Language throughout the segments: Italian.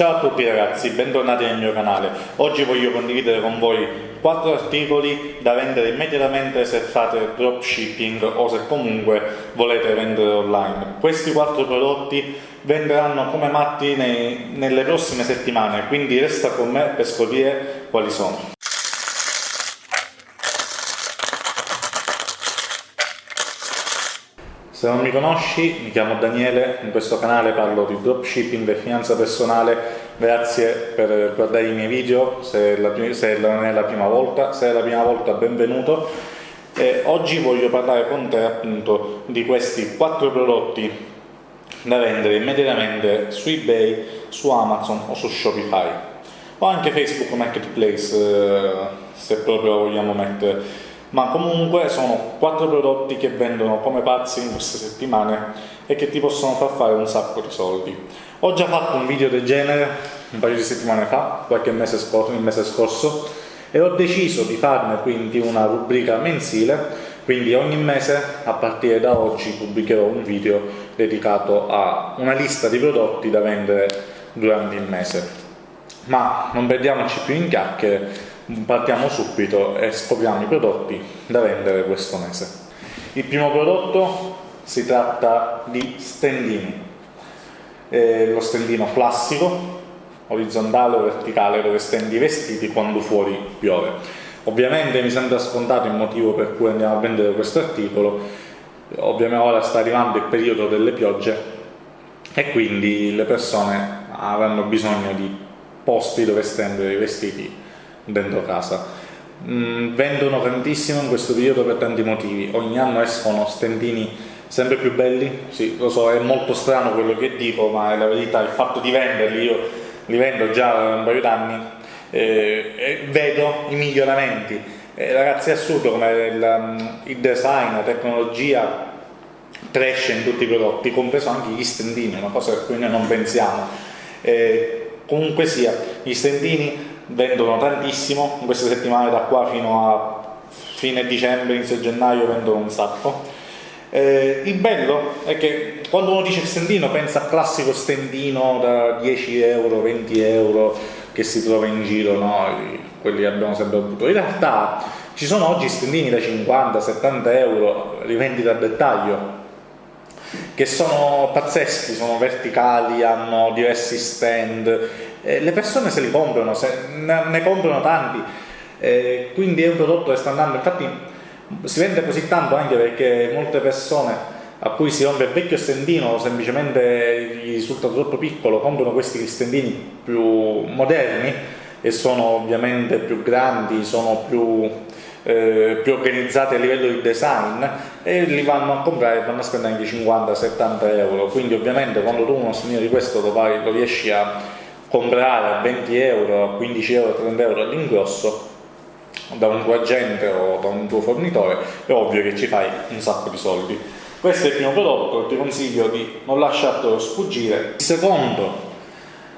Ciao a tutti ragazzi, bentornati nel mio canale. Oggi voglio condividere con voi 4 articoli da vendere immediatamente se fate dropshipping o se comunque volete vendere online. Questi 4 prodotti venderanno come matti nei, nelle prossime settimane, quindi resta con me per scoprire quali sono. Se non mi conosci, mi chiamo Daniele, in questo canale parlo di dropshipping e finanza personale, grazie per guardare i miei video, se, la, se non è la prima volta, se è la prima volta benvenuto. E oggi voglio parlare con te appunto di questi quattro prodotti da vendere immediatamente su eBay, su Amazon o su Shopify. O anche Facebook Marketplace eh, se proprio vogliamo mettere ma comunque sono quattro prodotti che vendono come pazzi in queste settimane e che ti possono far fare un sacco di soldi. Ho già fatto un video del genere un paio di settimane fa, qualche mese scorso, mese scorso, e ho deciso di farne quindi una rubrica mensile, quindi ogni mese a partire da oggi pubblicherò un video dedicato a una lista di prodotti da vendere durante il mese. Ma non perdiamoci più in chiacchiere, partiamo subito e scopriamo i prodotti da vendere questo mese. Il primo prodotto si tratta di stendini, eh, lo stendino classico, orizzontale o verticale dove stendi i vestiti quando fuori piove. Ovviamente mi sembra scontato il motivo per cui andiamo a vendere questo articolo, ovviamente ora sta arrivando il periodo delle piogge e quindi le persone avranno bisogno di posti dove stendere i vestiti dentro casa. Mm, vendono tantissimo in questo periodo per tanti motivi, ogni anno escono stendini sempre più belli, sì, lo so, è molto strano quello che dico, ma è la verità, il fatto di venderli, io li vendo già da un paio d'anni, eh, e vedo i miglioramenti. Eh, ragazzi è assurdo come il, mm, il design, la tecnologia cresce in tutti i prodotti, compreso anche gli stendini, una cosa a cui noi non pensiamo. Eh, comunque sia, gli stendini vendono tantissimo, in queste settimane da qua fino a fine dicembre, inizio gennaio vendono un sacco. Eh, il bello è che quando uno dice stendino pensa al classico stendino da 10 euro, 20 euro che si trova in giro, no? quelli che abbiamo sempre avuto. In realtà ci sono oggi stendini da 50, 70 euro, rivendita a dettaglio, che sono pazzeschi, sono verticali, hanno diversi stand, eh, le persone se li comprano, se ne, ne comprano tanti, eh, quindi è un prodotto che sta andando, infatti si vende così tanto anche perché molte persone a cui si rompe il vecchio stendino semplicemente gli risulta troppo piccolo comprano questi stendini più moderni e sono ovviamente più grandi, sono più eh, più organizzati a livello di design e li vanno a comprare e vanno a spendere anche 50-70 euro. Quindi ovviamente quando tu uno strumento di questo lo riesci a comprare a 20 euro, a 15 euro, 30 euro all'ingrosso da un tuo agente o da un tuo fornitore è ovvio che ci fai un sacco di soldi. Questo è il primo prodotto, ti consiglio di non lasciartelo sfuggire. Il secondo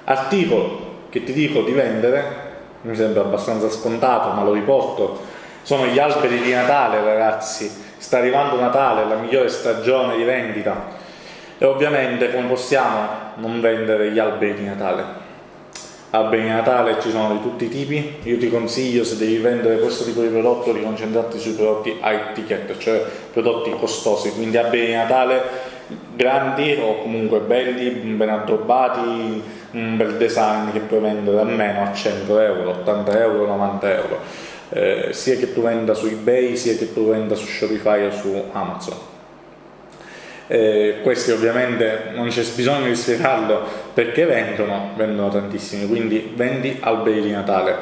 articolo che ti dico di vendere mi sembra abbastanza scontato ma lo riporto sono gli alberi di Natale ragazzi, sta arrivando Natale, la migliore stagione di vendita. E ovviamente come possiamo non vendere gli alberi di Natale? Di Natale ci sono di tutti i tipi, io ti consiglio se devi vendere questo tipo di prodotto di concentrarti sui prodotti high ticket, cioè prodotti costosi, quindi di Natale grandi o comunque belli, ben addobbati, un bel design che puoi vendere almeno a 100 euro, 80 euro, 90 euro. Eh, sia che tu venda su ebay sia che tu venda su Shopify o su Amazon eh, questi ovviamente non c'è bisogno di spiegarlo perché vendono, vendono tantissimi quindi vendi alberi di Natale.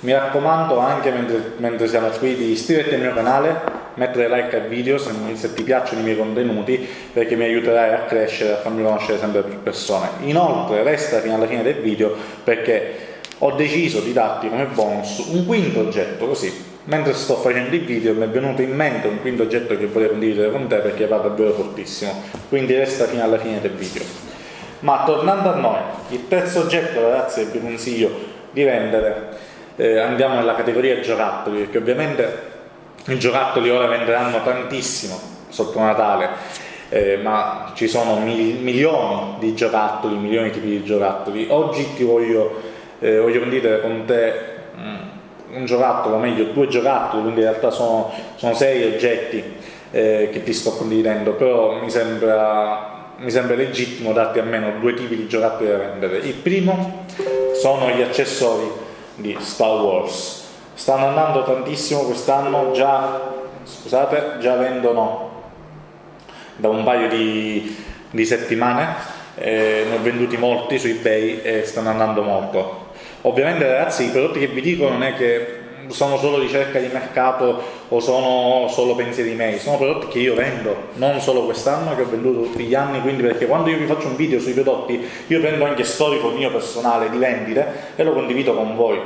Mi raccomando anche mentre, mentre, siamo qui di iscriverti al mio canale mettere like al video se, se, ti piacciono i miei contenuti perché mi aiuterai a crescere e a farmi conoscere sempre più persone. Inoltre resta fino alla fine del video perché ho deciso di darti come bonus un quinto oggetto così mentre sto facendo il video mi è venuto in mente un quinto oggetto che volevo condividere con te perché va davvero fortissimo. Quindi resta fino alla fine del video. Ma tornando a noi il terzo oggetto ragazzi che vi consiglio di vendere. Eh, andiamo nella categoria giocattoli perché ovviamente i giocattoli ora venderanno tantissimo sotto Natale eh, ma ci sono mil milioni di giocattoli, milioni di tipi di giocattoli. Oggi ti voglio, eh, voglio condividere con te mm, un giocattolo, o meglio due giocattoli, quindi in realtà sono, sono sei oggetti eh, che ti sto condividendo, però mi sembra, mi sembra legittimo darti almeno due tipi di giocattoli da vendere. Il primo sono gli accessori di Star Wars. Stanno andando tantissimo quest'anno, già, scusate, già vendono da un paio di, di settimane, eh, ne ho venduti molti su eBay e stanno andando molto. Ovviamente ragazzi i prodotti che vi dico non è che sono solo ricerca di mercato o sono solo pensieri miei, sono prodotti che io vendo, non solo quest'anno, che ho venduto tutti gli anni, quindi perché quando io vi faccio un video sui prodotti io prendo anche storico mio personale di vendite e lo condivido con voi,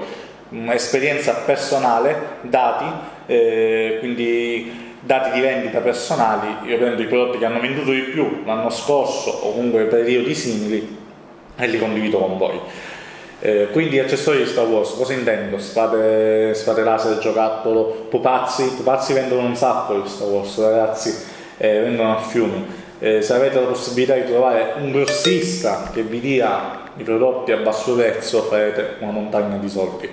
esperienza personale, dati, eh, quindi dati di vendita personali, io prendo i prodotti che hanno venduto di più l'anno scorso o comunque periodi simili e li condivido con voi. Eh, quindi accessori di Star Wars, cosa intendo? Spade, spade laser, giocattolo, pupazzi, pupazzi vendono un sacco di Star Wars ragazzi, eh, vendono a fiumi. Eh, se avete la possibilità di trovare un grossista che vi dia i prodotti a basso prezzo farete una montagna di soldi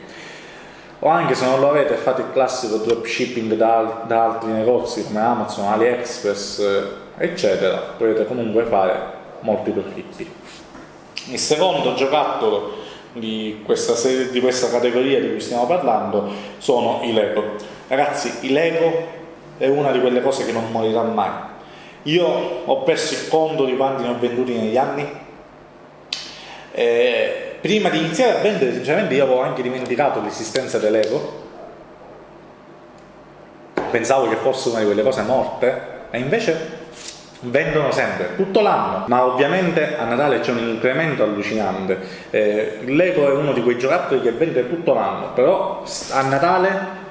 o anche se non lo avete fate il classico dropshipping da, da altri negozi come Amazon, AliExpress eh, eccetera potete comunque fare molti profitti il secondo giocattolo di questa, serie, di questa categoria di cui stiamo parlando sono i Lego. Ragazzi, i Lego è una di quelle cose che non morirà mai. Io ho perso il conto di quanti ne ho venduti negli anni. Eh, prima di iniziare a vendere, sinceramente, io avevo anche dimenticato l'esistenza dell'Ego. Pensavo che fosse una di quelle cose morte, e invece vendono sempre, tutto l'anno, ma ovviamente a Natale c'è un incremento allucinante. Eh, L'Ego è uno di quei giocattoli che vende tutto l'anno, però a Natale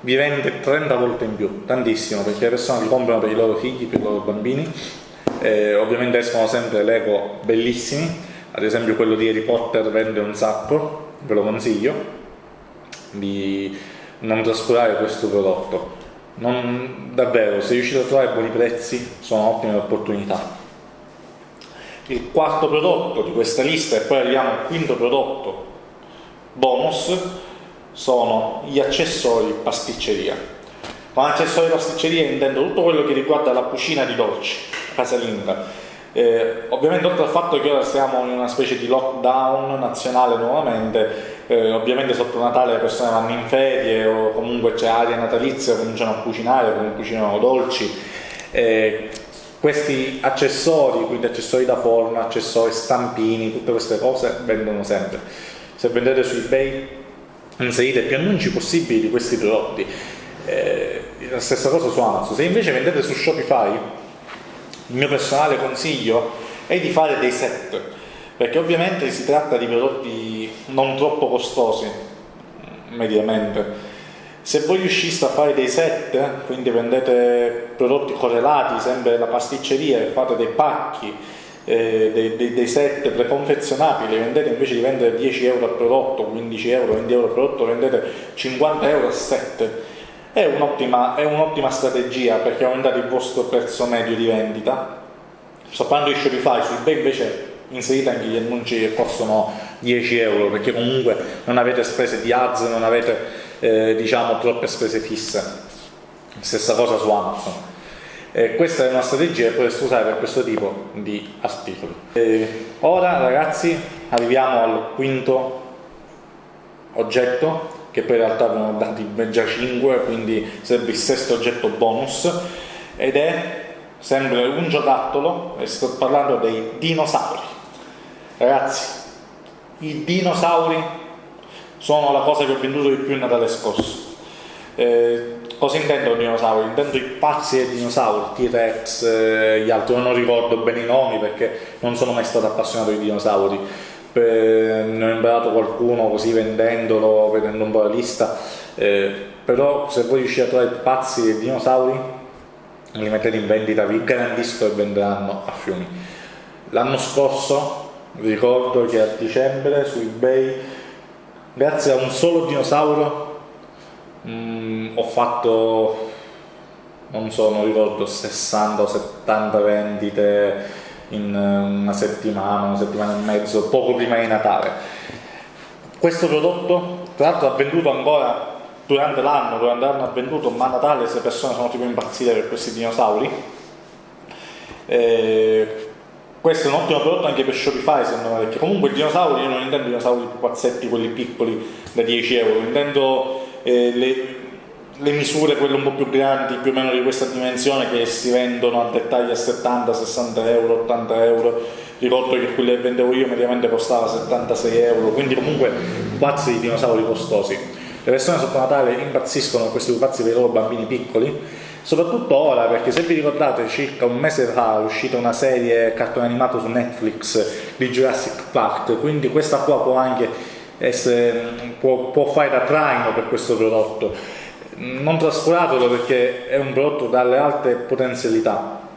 vi vende 30 volte in più, tantissimo, perché le persone li comprano per i loro figli, per i loro bambini. Eh, ovviamente escono sempre Lego bellissimi, ad esempio quello di Harry Potter vende un sacco, ve lo consiglio, di non trascurare questo prodotto non, davvero, se riuscite a trovare buoni prezzi sono ottime opportunità. Il quarto prodotto di questa lista e poi arriviamo al quinto prodotto bonus sono gli accessori pasticceria. Con accessori pasticceria intendo tutto quello che riguarda la cucina di dolci, casalinga. Eh, ovviamente oltre al fatto che ora siamo in una specie di lockdown nazionale nuovamente, eh, ovviamente sotto Natale le persone vanno in ferie o comunque c'è aria natalizia, cominciano a cucinare, cucinano dolci. Eh, questi accessori, quindi accessori da forno, accessori stampini, tutte queste cose vendono sempre. Se vendete su eBay inserite più annunci possibili di questi prodotti. Eh, la stessa cosa su Amazon. Se invece vendete su Shopify, il mio personale consiglio è di fare dei set perché ovviamente si tratta di prodotti non troppo costosi mediamente. Se voi riusciste a fare dei set quindi vendete prodotti correlati sempre la pasticceria e fate dei pacchi eh, dei, dei, dei, set preconfezionati li vendete invece di vendere 10 euro al prodotto 15 euro, 20 euro al prodotto vendete 50 euro a set. È un'ottima, un'ottima strategia perché aumentate il vostro prezzo medio di vendita. Sto parlando di Shopify, su eBay invece inserite anche gli annunci che costano 10 euro perché comunque non avete spese di ads, non avete eh, diciamo troppe spese fisse. Stessa cosa su Amazon. Eh, questa è una strategia che potreste usare per questo tipo di articoli. Eh, ora ragazzi arriviamo al quinto oggetto che poi in realtà abbiamo dati già 5 quindi sarebbe il sesto oggetto bonus ed è sempre un giocattolo e sto parlando dei dinosauri Ragazzi, i dinosauri sono la cosa che ho venduto di più il Natale scorso. Eh, cosa intendo dinosauri? Intendo i pazzi dei dinosauri, T-Rex, eh, gli altri, non ricordo bene i nomi perché non sono mai stato appassionato di dinosauri. Eh, ne ho imparato qualcuno così vendendolo, vedendo un po' la lista. Eh, però se voi riuscite a trovare i pazzi dei dinosauri, li mettete in vendita, vi garantisco che venderanno a fiumi. L'anno scorso ricordo che a dicembre su ebay grazie a un solo dinosauro mh, mm, ho fatto non so, non ricordo 60 o 70 vendite in una settimana, una settimana e mezzo, poco prima di Natale. Questo prodotto, tra l'altro, ha venduto ancora durante l'anno, durante l'anno ha venduto, ma a Natale se persone sono tipo impazzite per questi dinosauri. E questo è un ottimo prodotto anche per Shopify secondo me, perché comunque i dinosauri, io non intendo i dinosauri più pazzetti, quelli piccoli da 10 euro, intendo eh, le, le, misure, quelle un po' più grandi, più o meno di questa dimensione, che si vendono a dettaglio a 70, 60 euro, 80 euro. Ricordo che quelli che vendevo io mediamente costava 76 euro, quindi comunque pazzi di dinosauri costosi. Le persone sotto Natale impazziscono questi pupazzi per i loro bambini piccoli soprattutto ora perché se vi ricordate circa un mese fa è uscita una serie cartone animato su Netflix di Jurassic Park quindi questa qua può anche essere, può, può fare da traino per questo prodotto. Non trascuratelo perché è un prodotto dalle alte potenzialità.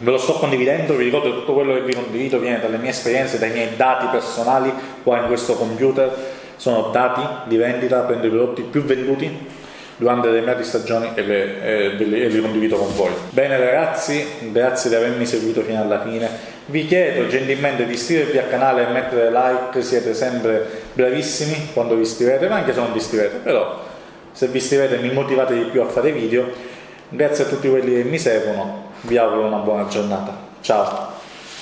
Ve lo sto condividendo, vi ricordo che tutto quello che vi condivido viene dalle mie esperienze, dai miei dati personali qua in questo computer. Sono dati di vendita, prendo i prodotti più venduti durante determinate stagioni e, le, e, e li condivido con voi. Bene ragazzi, grazie di avermi seguito fino alla fine. Vi chiedo gentilmente di iscrivervi al canale e mettere like, siete sempre bravissimi quando vi iscrivete, ma anche se non vi iscrivete, però se vi iscrivete mi motivate di più a fare video. Grazie a tutti quelli che mi seguono, vi auguro una buona giornata. Ciao!